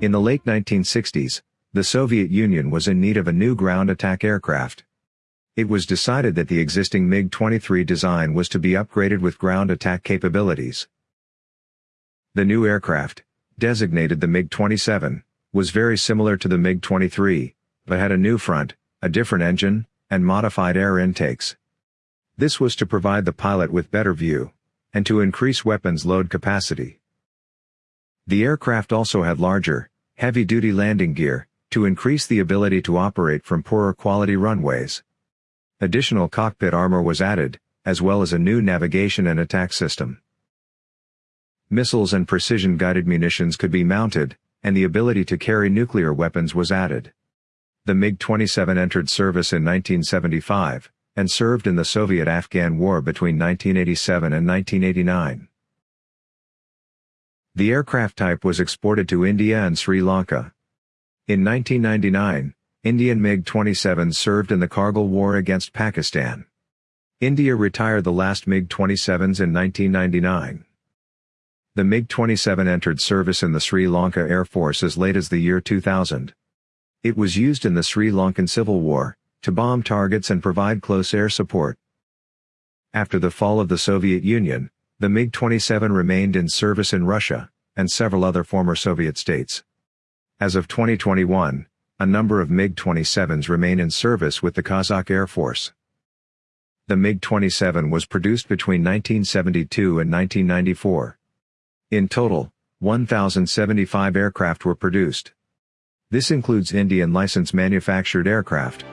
In the late 1960s, the Soviet Union was in need of a new ground attack aircraft. It was decided that the existing MiG-23 design was to be upgraded with ground attack capabilities. The new aircraft, designated the MiG-27, was very similar to the MiG-23, but had a new front, a different engine, and modified air intakes. This was to provide the pilot with better view, and to increase weapons load capacity. The aircraft also had larger, heavy-duty landing gear, to increase the ability to operate from poorer quality runways. Additional cockpit armor was added, as well as a new navigation and attack system. Missiles and precision-guided munitions could be mounted, and the ability to carry nuclear weapons was added. The MiG-27 entered service in 1975, and served in the Soviet-Afghan War between 1987 and 1989. The aircraft type was exported to India and Sri Lanka. In 1999, Indian MiG-27s served in the Kargil War against Pakistan. India retired the last MiG-27s in 1999. The MiG-27 entered service in the Sri Lanka Air Force as late as the year 2000. It was used in the Sri Lankan Civil War, to bomb targets and provide close air support. After the fall of the Soviet Union, the MiG-27 remained in service in Russia, and several other former Soviet states. As of 2021, a number of MiG-27s remain in service with the Kazakh Air Force. The MiG-27 was produced between 1972 and 1994. In total, 1,075 aircraft were produced. This includes Indian license manufactured aircraft.